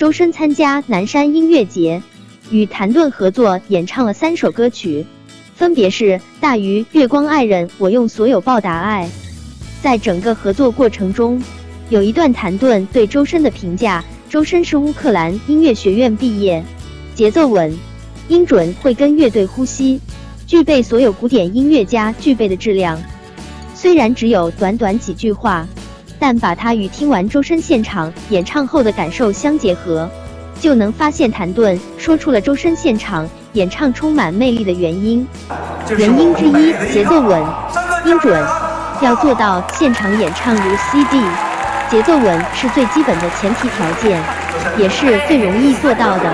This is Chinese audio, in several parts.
周深参加南山音乐节，与谭盾合作演唱了三首歌曲，分别是《大鱼》《月光爱人》《我用所有报答爱》。在整个合作过程中，有一段谭盾对周深的评价：周深是乌克兰音乐学院毕业，节奏稳，音准会跟乐队呼吸，具备所有古典音乐家具备的质量。虽然只有短短几句话。但把它与听完周深现场演唱后的感受相结合，就能发现谭盾说出了周深现场演唱充满魅力的原因。原因之一，节奏稳，音准。要做到现场演唱如 CD，节奏稳是最基本的前提条件，也是最容易做到的。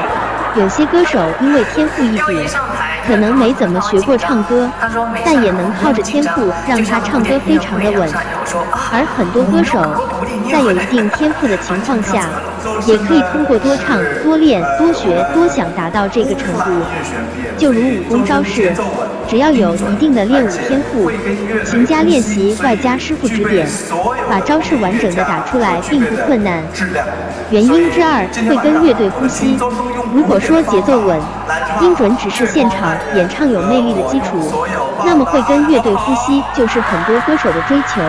有些歌手因为天赋异禀。可能没怎么学过唱歌，但也能靠着天赋让他唱歌非常的稳。而很多歌手在有一定天赋的情况下，也可以通过多唱、多练、多学、多想达到这个程度。就如武功招式，只要有一定的练武天赋，勤加练习，外加师傅指点，把招式完整的打出来并不困难。原因之二，会跟乐队呼吸。如果说节奏稳，音准只是现场演唱有魅力的基础，那么会跟乐队呼吸就是很多歌手的追求，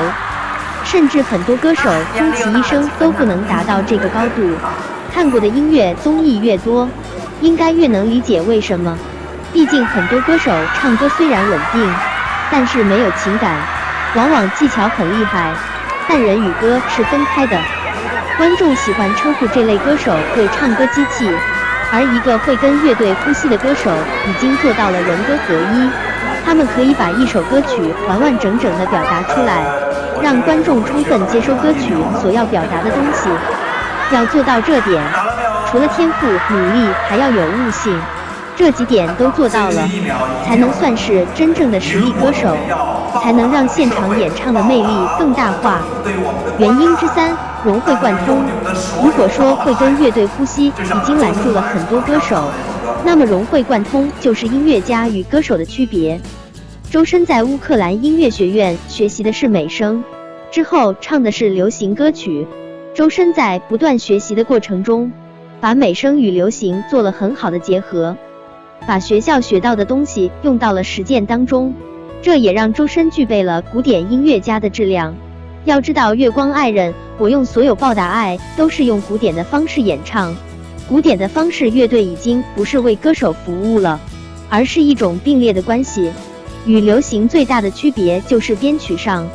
甚至很多歌手终其一生都不能达到这个高度。看过的音乐综艺越多，应该越能理解为什么。毕竟很多歌手唱歌虽然稳定，但是没有情感，往往技巧很厉害，但人与歌是分开的。观众喜欢称呼这类歌手为唱歌机器。而一个会跟乐队呼吸的歌手，已经做到了人歌合一。他们可以把一首歌曲完完整整的表达出来，让观众充分接收歌曲所要表达的东西。要做到这点，除了天赋、努力，还要有悟性。这几点都做到了，才能算是真正的实力歌手。才能让现场演唱的魅力更大化。原因之三，融会贯通。如果说会跟乐队呼吸已经拦住了很多歌手，那么融会贯通就是音乐家与歌手的区别。周深在乌克兰音乐学院学习的是美声，之后唱的是流行歌曲。周深在不断学习的过程中，把美声与流行做了很好的结合，把学校学到的东西用到了实践当中。这也让周深具备了古典音乐家的质量。要知道，《月光爱人》，我用所有报答爱，都是用古典的方式演唱。古典的方式，乐队已经不是为歌手服务了，而是一种并列的关系。与流行最大的区别就是编曲上，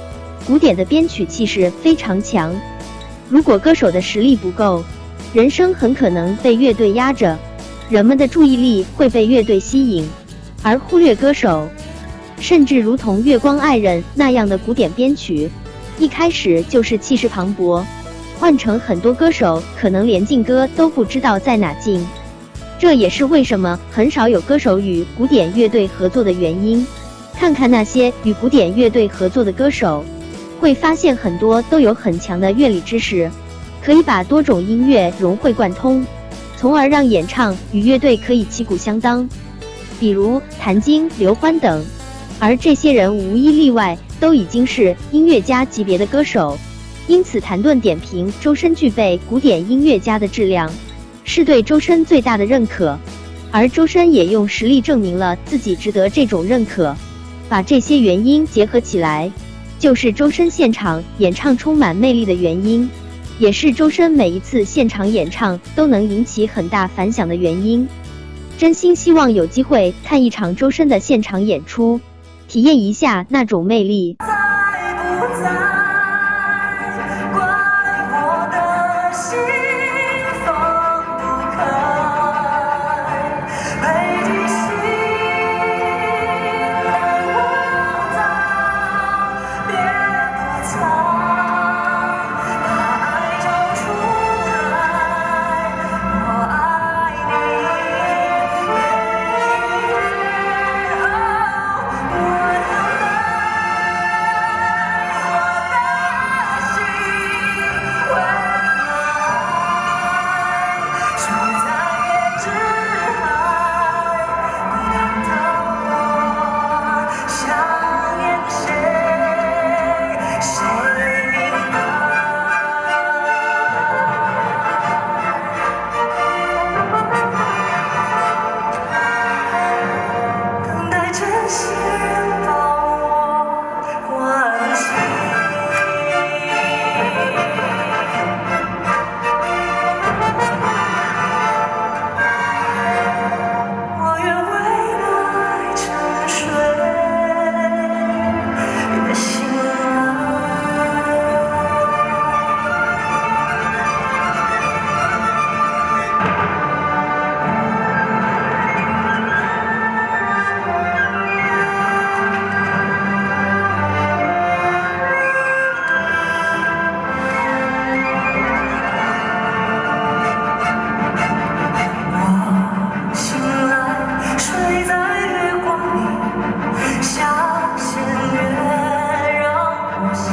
古典的编曲气势非常强。如果歌手的实力不够，人声很可能被乐队压着，人们的注意力会被乐队吸引，而忽略歌手。甚至如同《月光爱人》那样的古典编曲，一开始就是气势磅礴，换成很多歌手可能连进歌都不知道在哪进。这也是为什么很少有歌手与古典乐队合作的原因。看看那些与古典乐队合作的歌手，会发现很多都有很强的乐理知识，可以把多种音乐融会贯通，从而让演唱与乐队可以旗鼓相当。比如谭晶、刘欢等。而这些人无一例外都已经是音乐家级别的歌手，因此谭盾点评周深具备古典音乐家的质量，是对周深最大的认可。而周深也用实力证明了自己值得这种认可。把这些原因结合起来，就是周深现场演唱充满魅力的原因，也是周深每一次现场演唱都能引起很大反响的原因。真心希望有机会看一场周深的现场演出。体验一下那种魅力。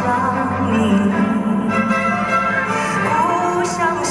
想你不想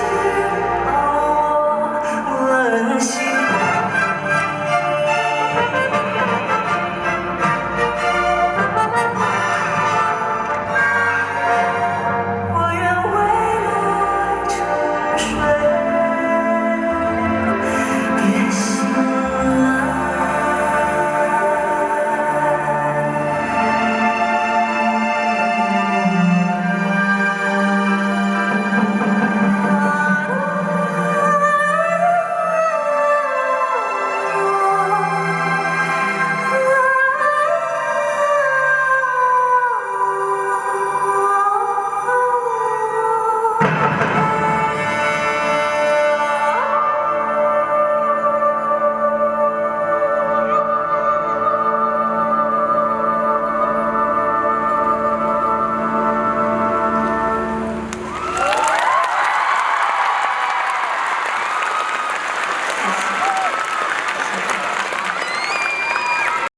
Christ.